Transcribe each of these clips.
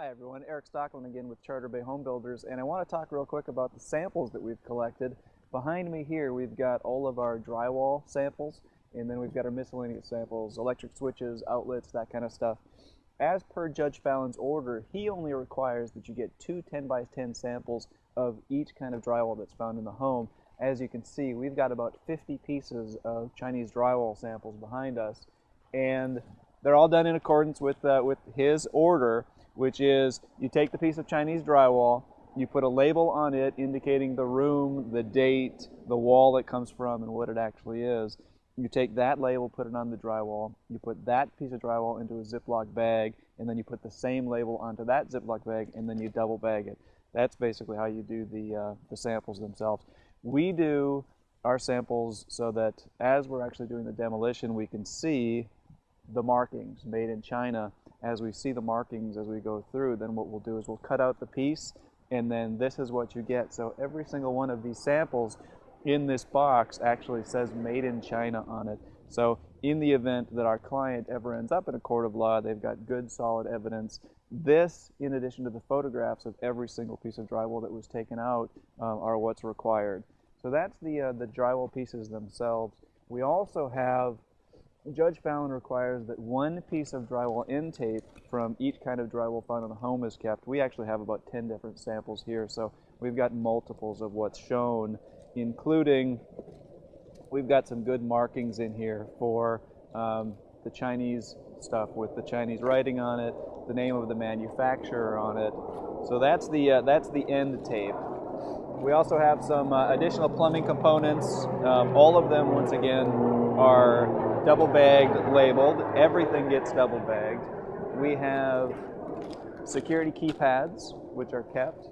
Hi everyone, Eric Stockland again with Charter Bay Home Builders and I want to talk real quick about the samples that we've collected. Behind me here we've got all of our drywall samples and then we've got our miscellaneous samples, electric switches, outlets, that kind of stuff. As per Judge Fallon's order, he only requires that you get two 10 by 10 samples of each kind of drywall that's found in the home. As you can see, we've got about 50 pieces of Chinese drywall samples behind us and they're all done in accordance with, uh, with his order which is you take the piece of Chinese drywall, you put a label on it indicating the room, the date, the wall it comes from, and what it actually is. You take that label, put it on the drywall, you put that piece of drywall into a Ziploc bag, and then you put the same label onto that Ziploc bag, and then you double bag it. That's basically how you do the, uh, the samples themselves. We do our samples so that as we're actually doing the demolition, we can see the markings made in China as we see the markings as we go through, then what we'll do is we'll cut out the piece and then this is what you get. So every single one of these samples in this box actually says made in China on it. So in the event that our client ever ends up in a court of law, they've got good solid evidence. This, in addition to the photographs of every single piece of drywall that was taken out, um, are what's required. So that's the, uh, the drywall pieces themselves. We also have Judge Fallon requires that one piece of drywall end tape from each kind of drywall found in the home is kept. We actually have about 10 different samples here, so we've got multiples of what's shown, including we've got some good markings in here for um, the Chinese stuff with the Chinese writing on it, the name of the manufacturer on it. So that's the, uh, that's the end tape. We also have some uh, additional plumbing components. Um, all of them, once again, are double bagged, labeled. Everything gets double bagged. We have security keypads, which are kept.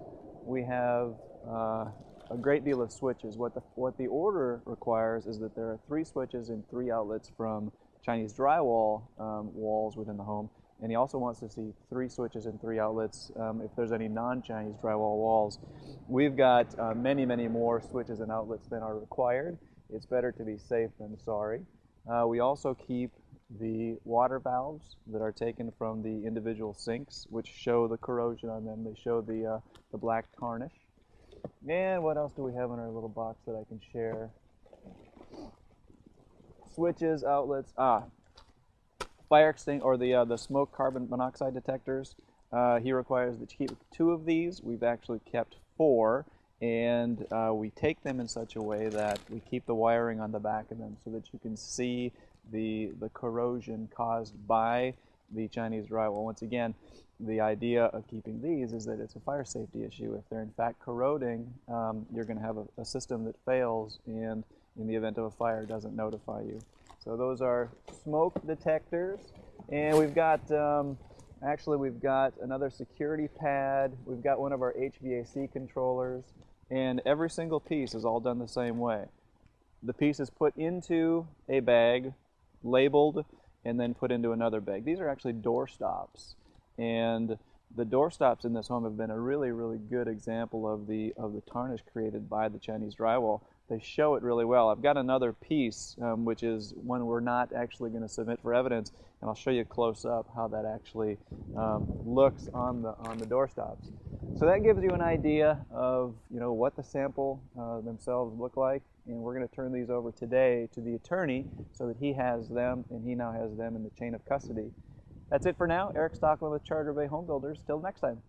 We have uh, a great deal of switches. What the, what the order requires is that there are three switches and three outlets from Chinese drywall um, walls within the home. And he also wants to see three switches and three outlets um, if there's any non-Chinese drywall walls. We've got uh, many, many more switches and outlets than are required. It's better to be safe than sorry. Uh, we also keep the water valves that are taken from the individual sinks, which show the corrosion on them. They show the, uh, the black tarnish. And what else do we have in our little box that I can share? Switches, outlets, ah, fire extinct or the, uh, the smoke carbon monoxide detectors. Uh, he requires that you keep two of these. We've actually kept four and uh, we take them in such a way that we keep the wiring on the back of them so that you can see the, the corrosion caused by the Chinese drywall. Once again, the idea of keeping these is that it's a fire safety issue. If they're in fact corroding, um, you're going to have a, a, system that fails and in the event of a fire doesn't notify you. So those are smoke detectors and we've got um, actually we've got another security pad. We've got one of our HVAC controllers and every single piece is all done the same way. The piece is put into a bag, labeled, and then put into another bag. These are actually door stops, and the door stops in this home have been a really, really good example of the of the tarnish created by the Chinese drywall they show it really well. I've got another piece, um, which is one we're not actually going to submit for evidence, and I'll show you close up how that actually um, looks on the on the doorstops. So that gives you an idea of you know what the sample uh, themselves look like, and we're going to turn these over today to the attorney so that he has them, and he now has them in the chain of custody. That's it for now. Eric Stockland with Charter Bay Home Builders. Till next time.